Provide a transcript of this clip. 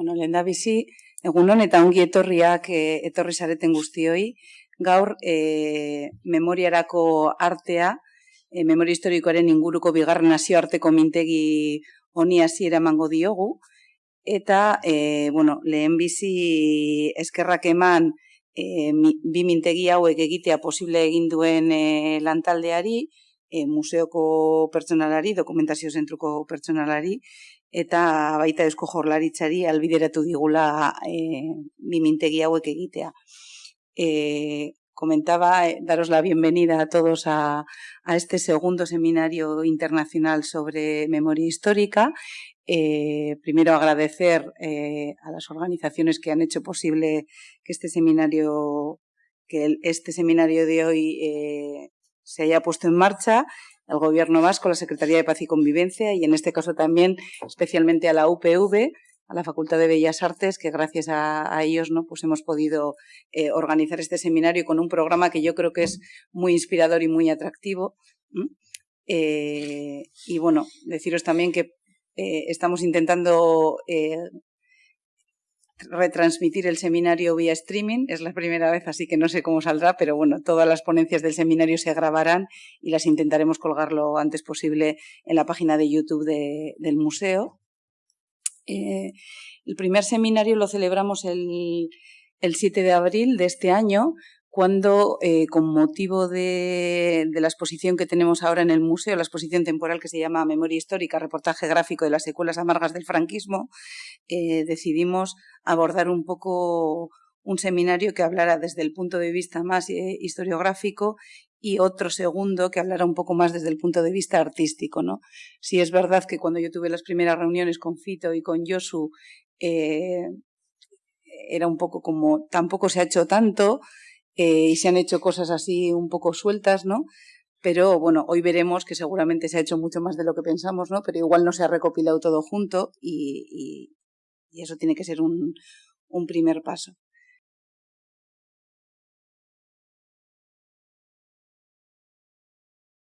Bueno, lehen da bizi, egunon eta ongi etorriak e, etorri zareten guztioi, gaur e, memoriarako artea, e, memoria historikoaren inguruko bigarren nazioarteko mintegi honi hasiera emango diogu, eta e, bueno, lehen bizi eskerrak eman e, bi mintegi hauek egitea posible egin duen e, lantaldeari, e, museoko pertsonalari, dokumentazio zentruko pertsonalari, eta baita eusko jorlaritzari albideratu digula e, bimintegi hauek egitea. E, comentaba, eh, daros la bienvenida a todos a, a este segundo seminario internacional sobre memoria histórica. Eh, primero agradecer eh, a las organizaciones que han hecho posible que este seminario, que el, este seminario de hoy eh, se haya puesto en marcha el Gobierno vasco, la Secretaría de Paz y Convivencia y en este caso también especialmente a la UPV, a la Facultad de Bellas Artes, que gracias a, ellos ¿no? pues hemos podido eh, organizar este seminario con un programa que yo creo que es muy inspirador y muy atractivo. Eh, y bueno, deciros también que eh, estamos intentando retransmitir el seminario vía streaming. Es la primera vez, así que no sé cómo saldrá, pero bueno, todas las ponencias del seminario se grabarán y las intentaremos colgar lo antes posible en la página de YouTube de, del museo. Eh, el primer seminario lo celebramos el, el 7 de abril de este año cuando, eh, con motivo de, la exposición que tenemos ahora en el museo, la exposición temporal que se llama Memoria Histórica, reportaje gráfico de las secuelas amargas del franquismo, eh, decidimos abordar un poco un seminario que hablara desde el punto de vista más eh, historiográfico y otro segundo que hablara un poco más desde el punto de vista artístico. ¿no? Si es verdad que cuando yo tuve las primeras reuniones con Fito y con Josu, era un poco como tampoco se ha hecho tanto, eh, y se han hecho cosas así un poco sueltas, ¿no? Pero bueno, hoy veremos que seguramente se ha hecho mucho más de lo que pensamos, ¿no? Pero igual no se ha recopilado todo junto y, y, eso tiene que ser un, un primer paso.